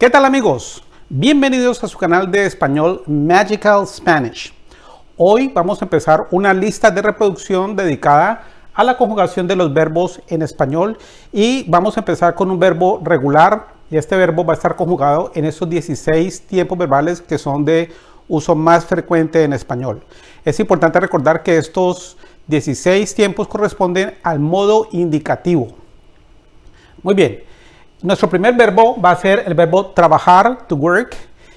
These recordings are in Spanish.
¿Qué tal amigos? Bienvenidos a su canal de español Magical Spanish. Hoy vamos a empezar una lista de reproducción dedicada a la conjugación de los verbos en español y vamos a empezar con un verbo regular y este verbo va a estar conjugado en esos 16 tiempos verbales que son de uso más frecuente en español. Es importante recordar que estos 16 tiempos corresponden al modo indicativo. Muy bien, nuestro primer verbo va a ser el verbo trabajar, to work,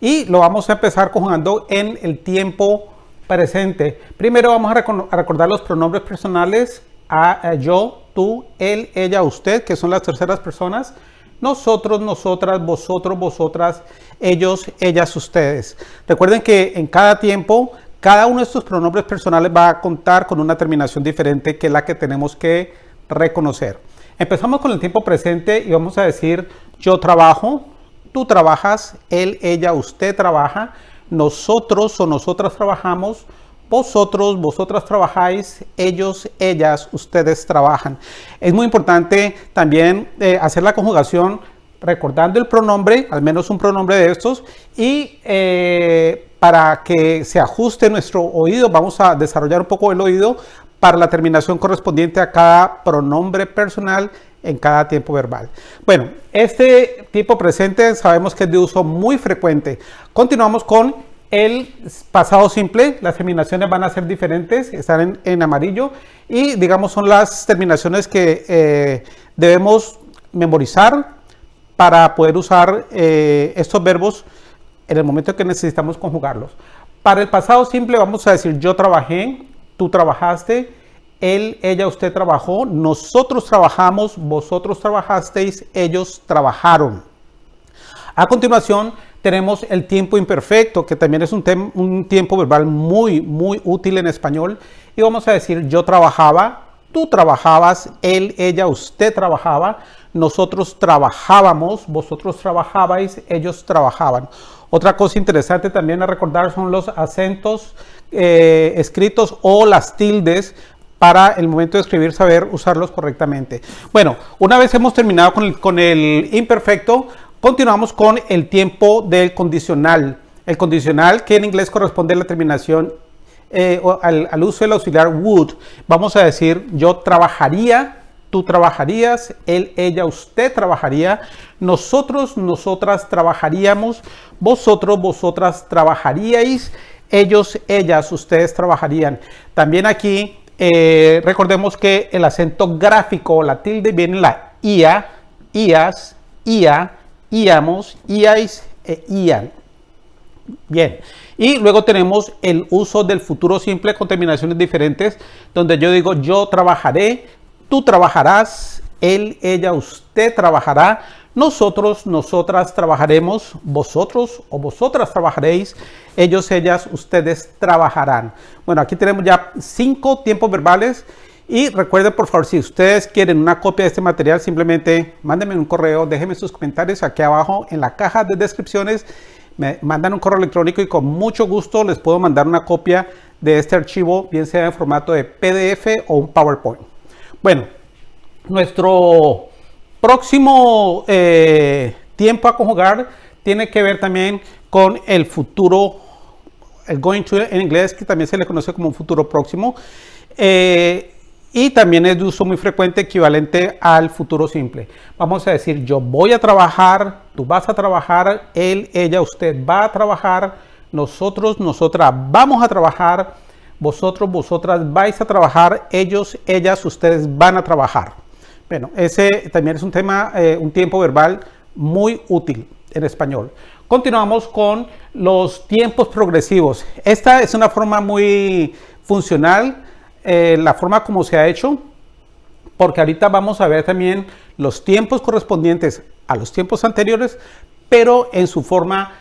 y lo vamos a empezar conjugando en el tiempo presente. Primero vamos a, recordar los pronombres personales a, yo, tú, él, ella, usted, que son las terceras personas. Nosotros, nosotras, vosotros, vosotras, ellos, ellas, ustedes. Recuerden que en cada tiempo, cada uno de estos pronombres personales va a contar con una terminación diferente que es la que tenemos que reconocer. Empezamos con el tiempo presente y vamos a decir yo trabajo, tú trabajas, él, ella, usted trabaja, nosotros o nosotras trabajamos, vosotros, vosotras trabajáis, ellos, ellas, ustedes trabajan. Es muy importante también eh, hacer la conjugación recordando el pronombre, al menos un pronombre de estos, y eh, para que se ajuste nuestro oído, vamos a desarrollar un poco el oído para la terminación correspondiente a cada pronombre personal en cada tiempo verbal. Bueno, este tipo presente sabemos que es de uso muy frecuente. Continuamos con el pasado simple. Las terminaciones van a ser diferentes, están en, amarillo y digamos son las terminaciones que eh, debemos memorizar para poder usar eh, estos verbos en el momento que necesitamos conjugarlos. Para el pasado simple vamos a decir yo trabajé, tú trabajaste, él, ella, usted trabajó, nosotros trabajamos, vosotros trabajasteis, ellos trabajaron. A continuación tenemos el tiempo imperfecto, que también es un, un, tiempo verbal muy, muy útil en español. Y vamos a decir yo trabajaba, tú trabajabas, él, ella, usted trabajaba, nosotros trabajábamos, vosotros trabajabais, ellos trabajaban. Otra cosa interesante también a recordar son los acentos eh, escritos o las tildes para el momento de escribir saber usarlos correctamente. Bueno, una vez hemos terminado con el, con el imperfecto, continuamos con el tiempo del condicional. El condicional que en inglés corresponde a la terminación eh, al, al, uso del auxiliar would. Vamos a decir yo trabajaría, tú trabajarías, él, ella, usted trabajaría, nosotros, nosotras trabajaríamos, vosotros, vosotras trabajaríais, ellos, ellas, ustedes trabajarían. También aquí eh, recordemos que el acento gráfico, la tilde, viene la IA, IAS, IA, IAMOS, IAIS e IAN. Bien, y luego tenemos el uso del futuro simple con terminaciones diferentes, donde yo digo yo trabajaré, tú trabajarás, él, ella, usted trabajará, nosotros, nosotras trabajaremos, vosotros o vosotras trabajaréis, ellos, ellas, ustedes trabajarán. Bueno, aquí tenemos ya cinco tiempos verbales y recuerden por favor, si ustedes quieren una copia de este material, simplemente mándenme un correo, déjenme sus comentarios aquí abajo en la caja de descripciones. Me mandan un correo electrónico y con mucho gusto les puedo mandar una copia de este archivo, bien sea en formato de PDF o un PowerPoint. Bueno, nuestro próximo eh, tiempo a conjugar tiene que ver también con el futuro, el going to en inglés, que también se le conoce como un futuro próximo. Eh, y también es de uso muy frecuente equivalente al futuro simple. Vamos a decir, yo voy a trabajar, tú vas a trabajar, él, ella, usted va a trabajar, nosotros, nosotras vamos a trabajar, vosotros, vosotras vais a trabajar, ellos, ellas, ustedes van a trabajar. Bueno, ese también es un tema, eh, un tiempo verbal muy útil en español. Continuamos con los tiempos progresivos. Esta es una forma muy funcional, eh, la forma como se ha hecho, porque ahorita vamos a ver también los tiempos correspondientes a los tiempos anteriores, pero en su forma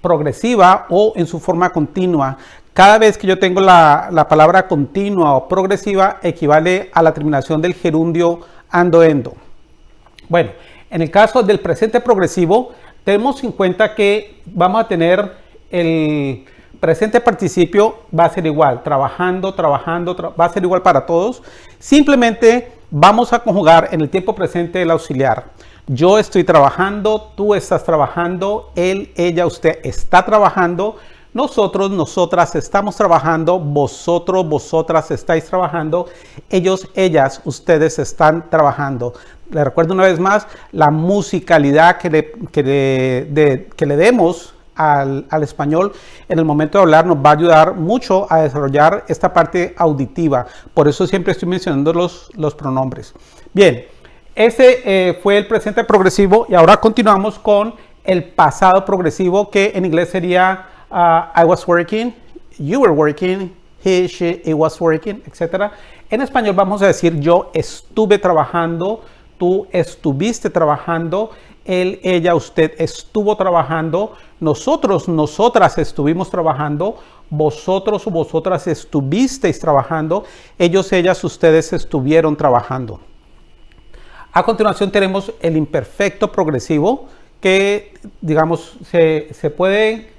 progresiva o en su forma continua. Cada vez que yo tengo la, la palabra continua o progresiva equivale a la terminación del gerundio ando endo. Bueno, en el caso del presente progresivo, tenemos en cuenta que vamos a tener el presente participio va a ser igual, trabajando, trabajando, va a ser igual para todos. Simplemente vamos a conjugar en el tiempo presente el auxiliar. Yo estoy trabajando, tú estás trabajando, él, ella, usted está trabajando. Nosotros, nosotras estamos trabajando, vosotros, vosotras estáis trabajando, ellos, ellas, ustedes están trabajando. Le recuerdo una vez más, la musicalidad que le, que que le demos al, al, español en el momento de hablar nos va a ayudar mucho a desarrollar esta parte auditiva. Por eso siempre estoy mencionando los, los pronombres. Bien, ese eh, fue el presente progresivo y ahora continuamos con el pasado progresivo que en inglés sería Uh, I was working, you were working, he, she, it was working, etc. En español vamos a decir yo estuve trabajando, tú estuviste trabajando, él, ella, usted estuvo trabajando, nosotros, nosotras estuvimos trabajando, vosotros o vosotras estuvisteis trabajando, ellos, ellas, ustedes estuvieron trabajando. A continuación tenemos el imperfecto progresivo que, digamos, se puede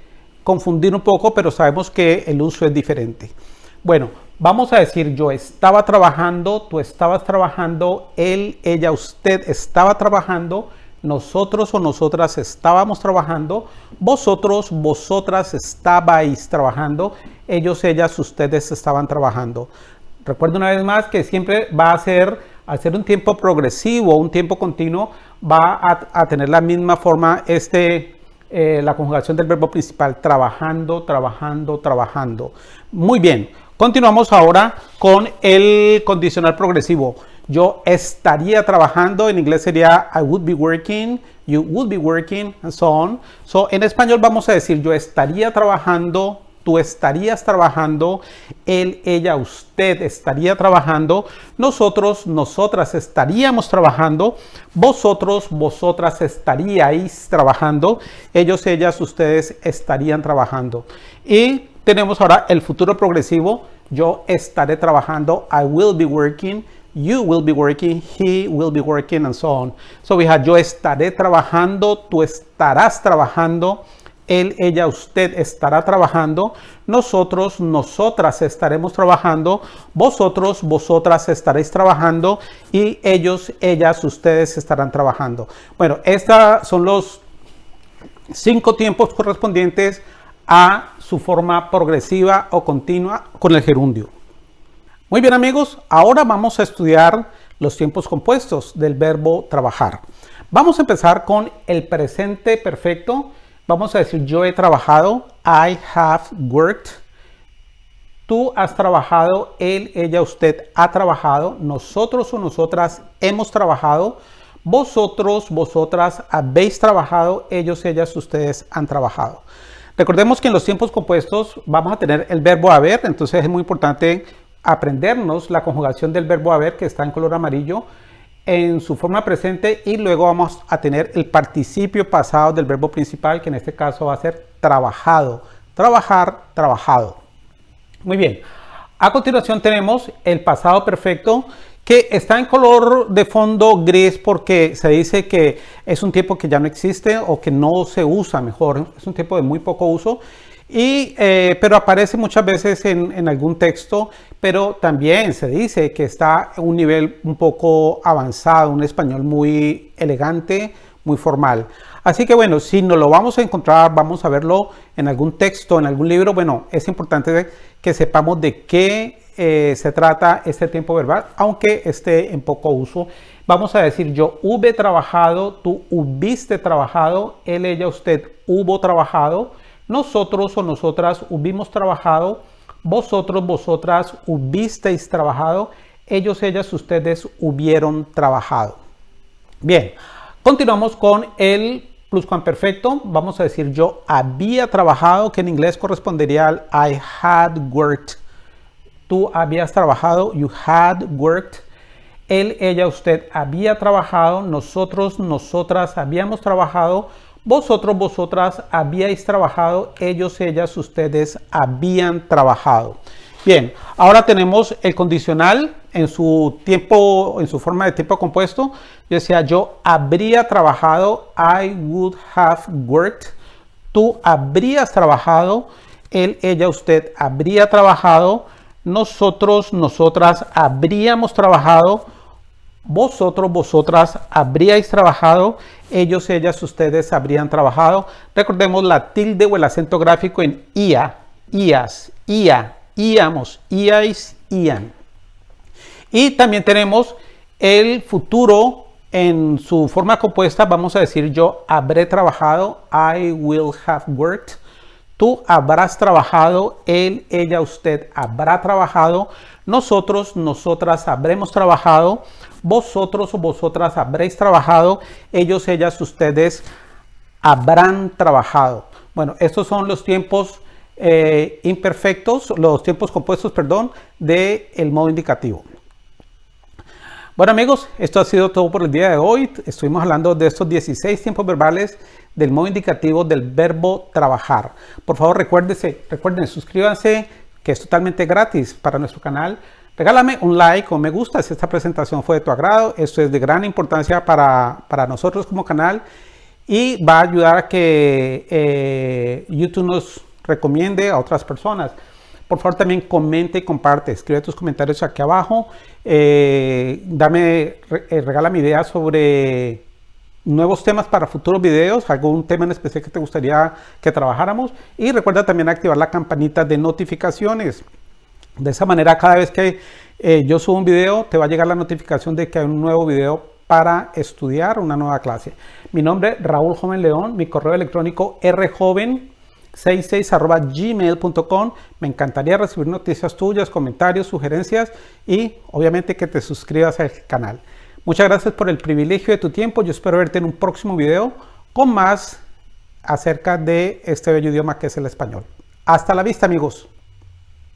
confundir un poco, pero sabemos que el uso es diferente. Bueno, vamos a decir yo estaba trabajando, tú estabas trabajando, él, ella, usted estaba trabajando, nosotros o nosotras estábamos trabajando, vosotros, vosotras estabais trabajando, ellos, ellas, ustedes estaban trabajando. Recuerdo una vez más que siempre va a ser, al ser un tiempo progresivo, un tiempo continuo, va a tener la misma forma este, eh, la conjugación del verbo principal, trabajando, trabajando, trabajando. Muy bien, continuamos ahora con el condicional progresivo. Yo estaría trabajando, en inglés sería I would be working, you would be working, and so on. So, en español vamos a decir yo estaría trabajando, tú estarías trabajando, él, ella, usted estaría trabajando, nosotros, nosotras estaríamos trabajando, vosotros, vosotras estaríais trabajando, ellos, ellas, ustedes estarían trabajando. Y tenemos ahora el futuro progresivo, yo estaré trabajando, I will be working, you will be working, he will be working, and so on. So we have yo estaré trabajando, tú estarás trabajando, él, ella, usted estará trabajando, nosotros, nosotras estaremos trabajando, vosotros, vosotras estaréis trabajando y ellos, ellas, ustedes estarán trabajando. Bueno, estos son los cinco tiempos correspondientes a su forma progresiva o continua con el gerundio. Muy bien amigos, ahora vamos a estudiar los tiempos compuestos del verbo trabajar. Vamos a empezar con el presente perfecto Vamos a decir, yo he trabajado. I have worked. Tú has trabajado. Él, ella, usted ha trabajado. Nosotros o nosotras hemos trabajado. Vosotros, vosotras habéis trabajado. Ellos, ellas, ustedes han trabajado. Recordemos que en los tiempos compuestos vamos a tener el verbo haber. Entonces es muy importante aprendernos la conjugación del verbo haber que está en color amarillo en su forma presente y luego vamos a tener el participio pasado del verbo principal que en este caso va a ser trabajado. Trabajar, trabajado. Muy bien. A continuación tenemos el pasado perfecto que está en color de fondo gris porque se dice que es un tiempo que ya no existe o que no se usa mejor. Es un tiempo de muy poco uso y, eh, pero aparece muchas veces en, algún texto, pero también se dice que está un nivel un poco avanzado, un español muy elegante, muy formal. Así que bueno, si no lo vamos a encontrar, vamos a verlo en algún texto, en algún libro, bueno, es importante que sepamos de qué eh, se trata este tiempo verbal, aunque esté en poco uso. Vamos a decir yo hube trabajado, tú hubiste trabajado, él, ella, usted hubo trabajado, nosotros o nosotras hubimos trabajado, vosotros, vosotras hubisteis trabajado, ellos, ellas, ustedes hubieron trabajado. Bien, continuamos con el pluscuamperfecto. Vamos a decir yo había trabajado, que en inglés correspondería al I had worked. Tú habías trabajado, you had worked. Él, ella, usted había trabajado, nosotros, nosotras habíamos trabajado, vosotros, vosotras habíais trabajado, ellos, ellas, ustedes habían trabajado. Bien, ahora tenemos el condicional en su tiempo, en su forma de tiempo compuesto. Yo decía, yo habría trabajado, I would have worked. Tú habrías trabajado, él, ella, usted habría trabajado. Nosotros, nosotras habríamos trabajado. vosotros, vosotras habríais trabajado, ellos, ellas, ustedes habrían trabajado. Recordemos la tilde o el acento gráfico en IA, IAS, IA, IAMOS, IAIS, IAN. Y también tenemos el futuro en su forma compuesta, vamos a decir yo habré trabajado, I will have worked. Tú habrás trabajado, él, ella, usted habrá trabajado, nosotros, nosotras habremos trabajado, vosotros vosotras habréis trabajado, ellos, ellas, ustedes habrán trabajado. Bueno, estos son los tiempos eh, imperfectos, los tiempos compuestos, perdón, del el modo indicativo. Bueno amigos, esto ha sido todo por el día de hoy. Estuvimos hablando de estos 16 tiempos verbales del modo indicativo del verbo trabajar. Por favor recuérdense, recuerden, suscríbanse que es totalmente gratis para nuestro canal. Regálame un like o me gusta si esta presentación fue de tu agrado. Esto es de gran importancia para, para nosotros como canal y va a ayudar a que eh, YouTube nos recomiende a otras personas. Por favor también comente y comparte, escribe tus comentarios aquí abajo, eh, dame, eh, regala mi idea sobre nuevos temas para futuros videos, algún tema en especial que te gustaría que trabajáramos y recuerda también activar la campanita de notificaciones. De esa manera cada vez que eh, yo subo un video te va a llegar la notificación de que hay un nuevo video para estudiar una nueva clase. Mi nombre es Raúl Joven León, mi correo electrónico rjoven 66 gmail.com. Me encantaría recibir noticias tuyas, comentarios, sugerencias y obviamente que te suscribas al canal. Muchas gracias por el privilegio de tu tiempo. Yo espero verte en un próximo video con más acerca de este bello idioma que es el español. Hasta la vista amigos.